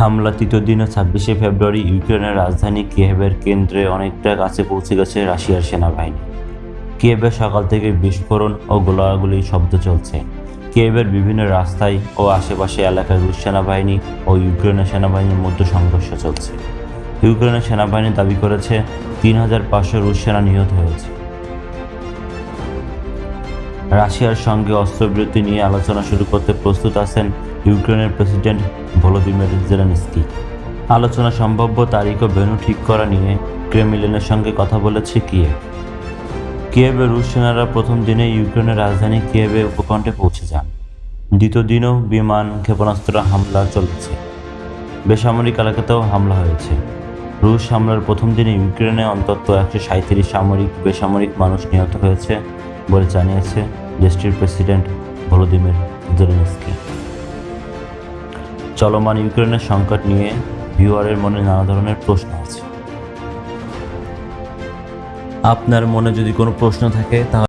হামলা তৃতীয় দিনে ছাব্বিশে ফেব্রুয়ারি ইউক্রেনের রাজধানী কিয়েভের কেন্দ্রে অনেকটা কাছে পৌঁছে গেছে রাশিয়ার সেনাবাহিনী। কিয়েভে সকাল থেকে বিস্ফোরণ ও গোলাগুলির শব্দ চলছে। কিয়েভের বিভিন্ন রাস্তায় ও আশেপাশে এলাকায় রুশ সেনাবাহিনী ও ইউক্রেনের সেনাবাহিনীর মধ্যে সংঘর্ষ চলছে। ইউক্রেনের সেনাবাহিনী দাবি করেছে, তিন হাজার পাঁচশো রুশ সেনা নিহত হয়েছে। রাশিয়ার সঙ্গে অস্ত্রবিরতি নিয়ে আলোচনা শুরু করতে প্রস্তুত আছেন ইউক্রেনের প্রেসিডেন্ট ভলোদিমির জেলেনস্কি। আলোচনা সম্ভাব্য তারিখ ও ভেন্যু ঠিক করা নিয়ে ক্রেমলিনের সঙ্গে কথা বলেছে কিয়েভ। কিয়েভে রুশ সেনারা প্রথম দিনে ইউক্রেনের রাজধানী কিয়েভে উপকণ্ঠে পৌঁছে যান। দ্বিতীয় দিনও বিমান ক্ষেপণাস্ত্র হামলা চলছে। বেসামরিক এলাকাতেও হামলা হয়েছে। রুশ হামলার প্রথম দিনে ইউক্রেনে অন্তত একশো সাঁত্রিশ সামরিক, বেসামরিক মানুষ নিহত হয়েছে। বলে জানিয়েছে দেশটির প্রেসিডেন্ট ভলোদিমির জেলেনস্কি। চলমান ইউক্রেনের সংকট নিয়ে ভিউয়ারের মনে নানা ধরনের প্রশ্ন আছে। আপনার মনে যদি কোনো প্রশ্ন থাকে তাহলে